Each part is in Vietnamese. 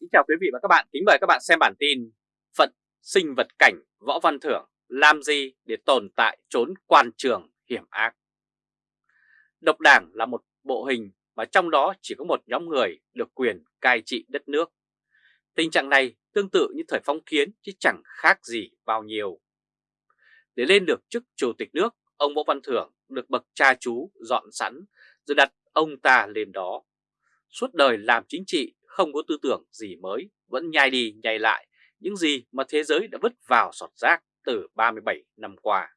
Kính chào quý vị và các bạn, kính mời các bạn xem bản tin Phận sinh vật cảnh Võ Văn Thưởng làm gì để tồn tại trốn quan trường hiểm ác? Độc đảng là một bộ hình mà trong đó chỉ có một nhóm người được quyền cai trị đất nước. Tình trạng này tương tự như thời phong kiến chứ chẳng khác gì bao nhiêu. Để lên được chức chủ tịch nước, ông Võ Văn Thưởng được bậc cha chú dọn sẵn rồi đặt ông ta lên đó. Suốt đời làm chính trị không có tư tưởng gì mới, vẫn nhai đi nhai lại những gì mà thế giới đã vứt vào sọt rác từ 37 năm qua.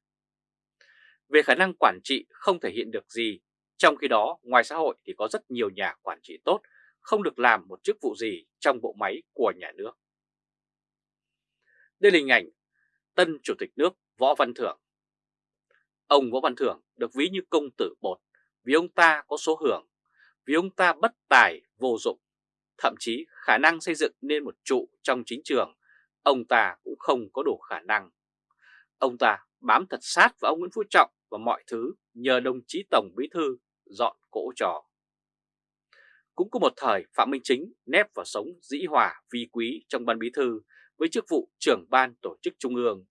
Về khả năng quản trị không thể hiện được gì, trong khi đó ngoài xã hội thì có rất nhiều nhà quản trị tốt không được làm một chức vụ gì trong bộ máy của nhà nước. Đây là hình ảnh tân chủ tịch nước Võ Văn Thưởng. Ông Võ Văn Thưởng được ví như công tử bột vì ông ta có số hưởng, vì ông ta bất tài vô dụng thậm chí khả năng xây dựng nên một trụ trong chính trường, ông ta cũng không có đủ khả năng. Ông ta bám thật sát vào ông Nguyễn Phú Trọng và mọi thứ nhờ đồng chí Tổng Bí Thư dọn cỗ trò. Cũng có một thời Phạm Minh Chính nép vào sống dĩ hòa vi quý trong ban bí thư với chức vụ trưởng ban tổ chức trung ương.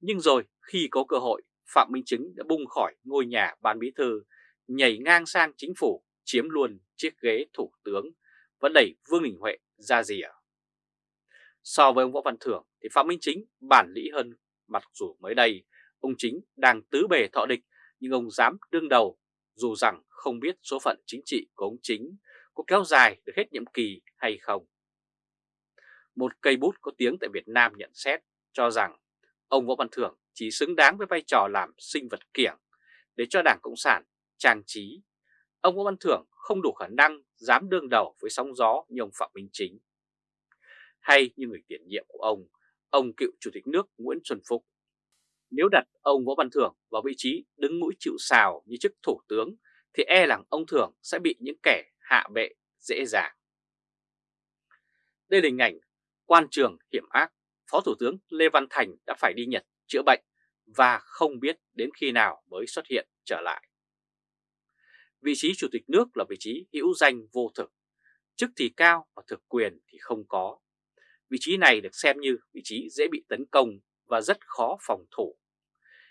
Nhưng rồi khi có cơ hội, Phạm Minh Chính đã bung khỏi ngôi nhà ban bí thư, nhảy ngang sang chính phủ, chiếm luôn chiếc ghế thủ tướng vẫn đẩy Vương Đình Huệ ra rìa. So với ông Võ Văn Thưởng thì Phạm Minh Chính bản lĩ hơn, mặc dù mới đây ông Chính đang tứ bề thọ địch nhưng ông dám đương đầu dù rằng không biết số phận chính trị của ông Chính có kéo dài được hết nhiệm kỳ hay không. Một cây bút có tiếng tại Việt Nam nhận xét cho rằng ông Võ Văn Thưởng chỉ xứng đáng với vai trò làm sinh vật kiểng để cho Đảng Cộng sản trang trí. Ông Võ Văn Thưởng không đủ khả năng dám đương đầu với sóng gió như ông Phạm Minh Chính. Hay như người tiền nhiệm của ông, ông cựu Chủ tịch nước Nguyễn Xuân Phúc. Nếu đặt ông Võ Văn Thưởng vào vị trí đứng mũi chịu sào như chức thủ tướng thì e rằng ông Thưởng sẽ bị những kẻ hạ bệ dễ dàng. Đây là hình ảnh quan trường hiểm ác, Phó Thủ tướng Lê Văn Thành đã phải đi Nhật chữa bệnh và không biết đến khi nào mới xuất hiện trở lại. Vị trí chủ tịch nước là vị trí hữu danh vô thực, chức thì cao và thực quyền thì không có. Vị trí này được xem như vị trí dễ bị tấn công và rất khó phòng thủ.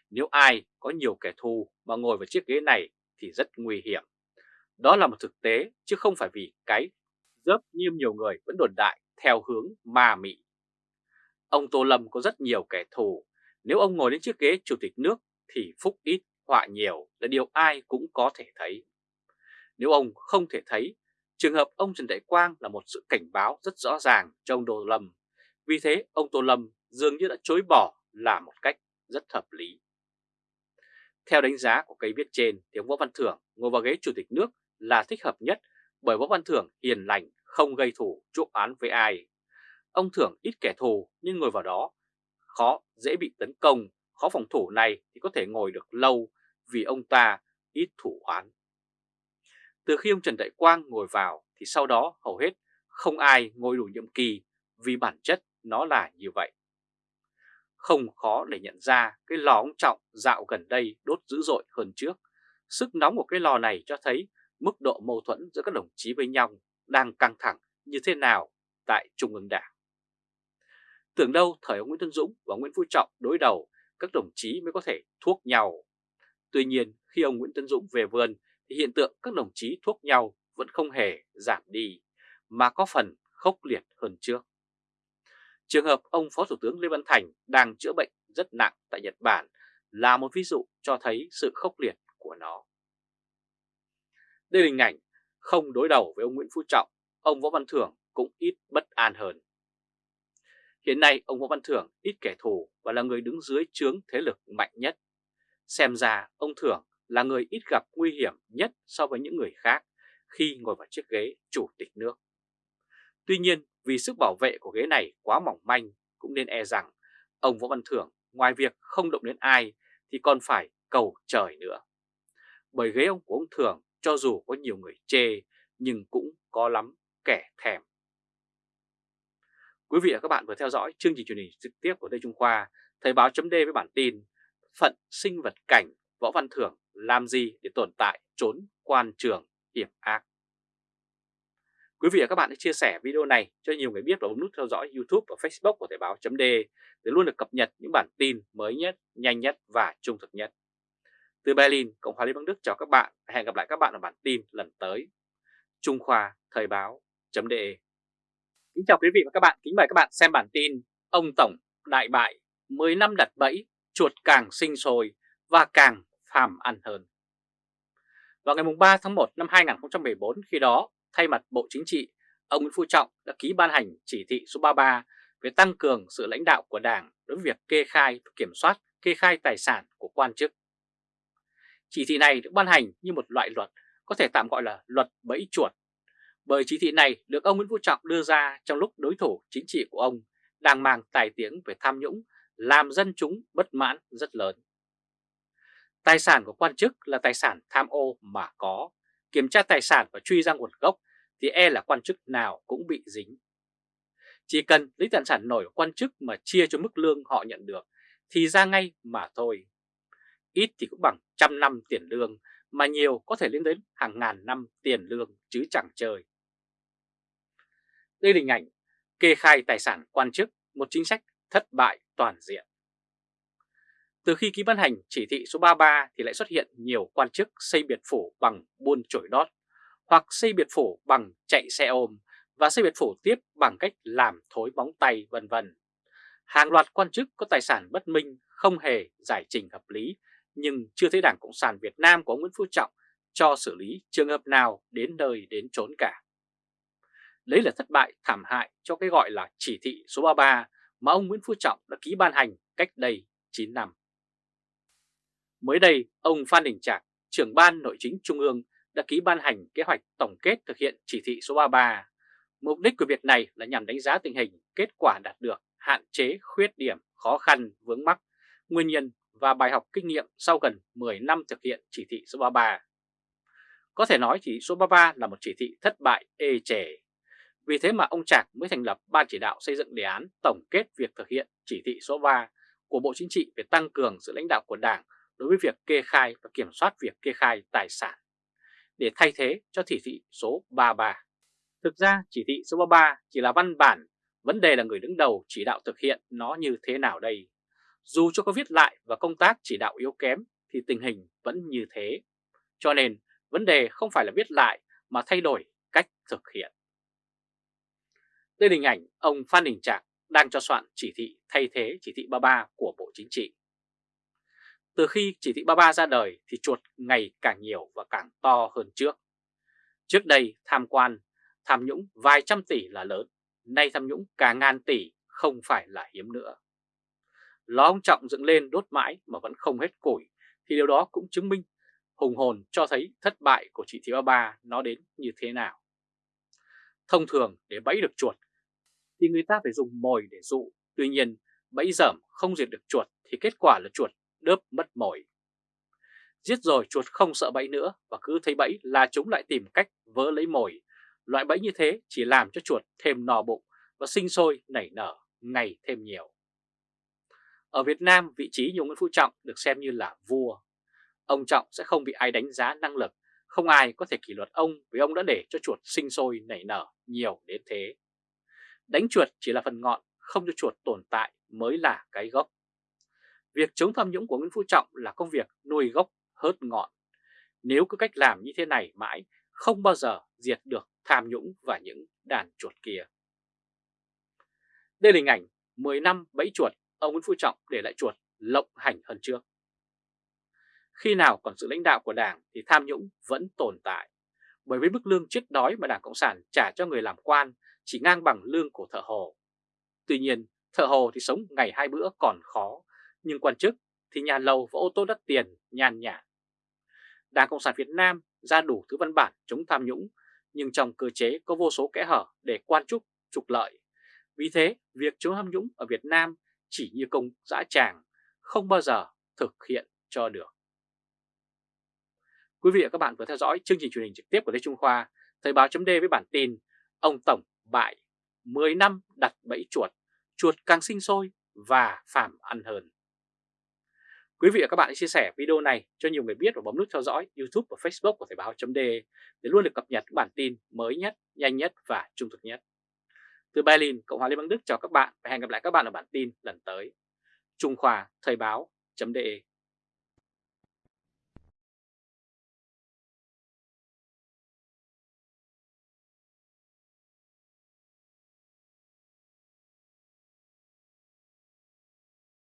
Nếu ai có nhiều kẻ thù mà ngồi vào chiếc ghế này thì rất nguy hiểm. Đó là một thực tế chứ không phải vì cái dớp như nhiều người vẫn đồn đại theo hướng ma mị. Ông Tô Lâm có rất nhiều kẻ thù, nếu ông ngồi đến chiếc ghế chủ tịch nước thì phúc ít họa nhiều là điều ai cũng có thể thấy. Nếu ông không thể thấy, trường hợp ông Trần Đại Quang là một sự cảnh báo rất rõ ràng cho ông Tô Lâm. Vì thế, ông Tô Lâm dường như đã chối bỏ là một cách rất hợp lý. Theo đánh giá của cây viết trên, thì ông Võ Văn Thưởng ngồi vào ghế chủ tịch nước là thích hợp nhất bởi Võ Văn Thưởng hiền lành, không gây thù, chuốc án với ai. Ông Thưởng ít kẻ thù nhưng ngồi vào đó khó, dễ bị tấn công, khó phòng thủ này thì có thể ngồi được lâu vì ông ta ít thủ oán. Từ khi ông Trần Đại Quang ngồi vào thì sau đó hầu hết không ai ngồi đủ nhiệm kỳ vì bản chất nó là như vậy. Không khó để nhận ra cái lò ông Trọng dạo gần đây đốt dữ dội hơn trước. Sức nóng của cái lò này cho thấy mức độ mâu thuẫn giữa các đồng chí với nhau đang căng thẳng như thế nào tại Trung ương Đảng. Tưởng đâu thời ông Nguyễn Tân Dũng và Nguyễn Phú Trọng đối đầu, các đồng chí mới có thể thuốc nhau. Tuy nhiên, khi ông Nguyễn Tân Dũng về vườn thì hiện tượng các đồng chí thuốc nhau vẫn không hề giảm đi, mà có phần khốc liệt hơn trước. Trường hợp ông Phó Thủ tướng Lê Văn Thành đang chữa bệnh rất nặng tại Nhật Bản là một ví dụ cho thấy sự khốc liệt của nó. Đây là hình ảnh không đối đầu với ông Nguyễn Phú Trọng, ông Võ Văn Thưởng cũng ít bất an hơn. Hiện nay ông Võ Văn Thưởng ít kẻ thù và là người đứng dưới trướng thế lực mạnh nhất. Xem ra ông Thưởng là người ít gặp nguy hiểm nhất so với những người khác khi ngồi vào chiếc ghế chủ tịch nước. Tuy nhiên, vì sức bảo vệ của ghế này quá mỏng manh, cũng nên e rằng ông Võ Văn Thưởng ngoài việc không động đến ai thì còn phải cầu trời nữa. Bởi ghế ông của ông Thưởng cho dù có nhiều người chê nhưng cũng có lắm kẻ thèm. Quý vị và các bạn vừa theo dõi chương trình truyền hình trực tiếp của Đài Trung Khoa, Thời báo chấm với bản tin Phận sinh vật cảnh Võ Văn Thưởng làm gì để tồn tại trốn quan trường hiểm ác. Quý vị và các bạn hãy chia sẻ video này cho nhiều người biết và bấm nút theo dõi YouTube và Facebook của Thời báo .de để luôn được cập nhật những bản tin mới nhất, nhanh nhất và trung thực nhất. Từ Berlin, Cộng hòa Liên bang Đức chào các bạn và hẹn gặp lại các bạn ở bản tin lần tới. Trung Khoa Thời báo .de Kính chào quý vị và các bạn, kính mời các bạn xem bản tin Ông Tổng đại bại, 10 năm đặt bẫy, chuột càng sinh sôi và càng phàm ăn hơn. Vào ngày 3 tháng 1 năm 2014 khi đó, thay mặt Bộ Chính trị, ông Nguyễn Phú Trọng đã ký ban hành chỉ thị số 33 về tăng cường sự lãnh đạo của Đảng đối với việc kê khai và kiểm soát kê khai tài sản của quan chức. Chỉ thị này được ban hành như một loại luật có thể tạm gọi là luật bẫy chuột, bởi chỉ thị này được ông Nguyễn Phú Trọng đưa ra trong lúc đối thủ chính trị của ông đang mang tài tiếng về tham nhũng làm dân chúng bất mãn rất lớn. Tài sản của quan chức là tài sản tham ô mà có, kiểm tra tài sản và truy ra nguồn gốc thì e là quan chức nào cũng bị dính. Chỉ cần lấy tài sản nổi của quan chức mà chia cho mức lương họ nhận được thì ra ngay mà thôi. Ít thì cũng bằng trăm năm tiền lương mà nhiều có thể lên đến hàng ngàn năm tiền lương chứ chẳng chơi. Đây là hình ảnh kê khai tài sản quan chức, một chính sách thất bại toàn diện. Từ khi ký ban hành chỉ thị số 33 thì lại xuất hiện nhiều quan chức xây biệt phủ bằng buôn chổi đót, hoặc xây biệt phủ bằng chạy xe ôm và xây biệt phủ tiếp bằng cách làm thối bóng tay vân vân. Hàng loạt quan chức có tài sản bất minh không hề giải trình hợp lý nhưng chưa thấy Đảng Cộng sản Việt Nam của ông Nguyễn Phú Trọng cho xử lý trường hợp nào đến nơi đến trốn cả. đấy là thất bại thảm hại cho cái gọi là chỉ thị số 33 mà ông Nguyễn Phú Trọng đã ký ban hành cách đây 9 năm. Mới đây, ông Phan Đình Trạc, trưởng ban nội chính Trung ương đã ký ban hành kế hoạch tổng kết thực hiện chỉ thị số 33. Mục đích của việc này là nhằm đánh giá tình hình, kết quả đạt được, hạn chế, khuyết điểm, khó khăn, vướng mắc, nguyên nhân và bài học kinh nghiệm sau gần 10 năm thực hiện chỉ thị số 33. Có thể nói chỉ thị số 33 là một chỉ thị thất bại ê chề. Vì thế mà ông Trạc mới thành lập Ban chỉ đạo xây dựng đề án tổng kết việc thực hiện chỉ thị số 3 của Bộ Chính trị về tăng cường sự lãnh đạo của Đảng đối với việc kê khai và kiểm soát việc kê khai tài sản để thay thế cho chỉ thị số 33. Thực ra chỉ thị số 33 chỉ là văn bản, vấn đề là người đứng đầu chỉ đạo thực hiện nó như thế nào đây. Dù cho có viết lại và công tác chỉ đạo yếu kém thì tình hình vẫn như thế. Cho nên vấn đề không phải là viết lại mà thay đổi cách thực hiện. Đây là hình ảnh ông Phan Đình Trạc đang cho soạn chỉ thị thay thế chỉ thị 33 của Bộ Chính trị. Từ khi chỉ thị 33 ra đời thì chuột ngày càng nhiều và càng to hơn trước. Trước đây tham quan, tham nhũng vài trăm tỷ là lớn, nay tham nhũng cả ngàn tỷ không phải là hiếm nữa. Ló ông Trọng dựng lên đốt mãi mà vẫn không hết củi thì điều đó cũng chứng minh hùng hồn cho thấy thất bại của chỉ thị 33 nó đến như thế nào. Thông thường để bẫy được chuột thì người ta phải dùng mồi để dụ, tuy nhiên bẫy dởm không diệt được chuột thì kết quả là chuột đớp mất mồi. Giết rồi chuột không sợ bẫy nữa và cứ thấy bẫy là chúng lại tìm cách vỡ lấy mồi. Loại bẫy như thế chỉ làm cho chuột thêm no bụng và sinh sôi nảy nở ngày thêm nhiều. Ở Việt Nam, vị trí Nhung Nguyễn Phú Trọng được xem như là vua. Ông Trọng sẽ không bị ai đánh giá năng lực, không ai có thể kỷ luật ông vì ông đã để cho chuột sinh sôi nảy nở nhiều đến thế. Đánh chuột chỉ là phần ngọn, không cho chuột tồn tại mới là cái gốc. Việc chống tham nhũng của Nguyễn Phú Trọng là công việc nuôi gốc hớt ngọn. Nếu cứ cách làm như thế này mãi, không bao giờ diệt được tham nhũng và những đàn chuột kia. Đây là hình ảnh 10 năm bẫy chuột, ông Nguyễn Phú Trọng để lại chuột lộng hành hơn trước. Khi nào còn sự lãnh đạo của Đảng thì tham nhũng vẫn tồn tại. Bởi với mức lương chết đói mà Đảng Cộng sản trả cho người làm quan chỉ ngang bằng lương của thợ hồ. Tuy nhiên, thợ hồ thì sống ngày hai bữa còn khó, nhưng quan chức thì nhà lầu và ô tô đắt tiền nhàn nhã. Đảng Cộng sản Việt Nam ra đủ thứ văn bản chống tham nhũng, nhưng trong cơ chế có vô số kẽ hở để quan chức trục lợi. Vì thế, việc chống tham nhũng ở Việt Nam chỉ như công dã tràng, không bao giờ thực hiện cho được. Quý vị và các bạn vừa theo dõi chương trình truyền hình trực tiếp của Lê Trung Khoa, Thời báo chấm với bản tin Ông Tổng bại, 10 năm đặt bẫy chuột, chuột càng sinh sôi và phàm ăn hơn. Quý vị và các bạn hãy chia sẻ video này cho nhiều người biết và bấm nút theo dõi YouTube và Facebook của Thời báo.de để luôn được cập nhật bản tin mới nhất, nhanh nhất và trung thực nhất. Từ Berlin, Cộng hòa Liên bang Đức chào các bạn và hẹn gặp lại các bạn ở bản tin lần tới. Trung Khoa Thời báo.de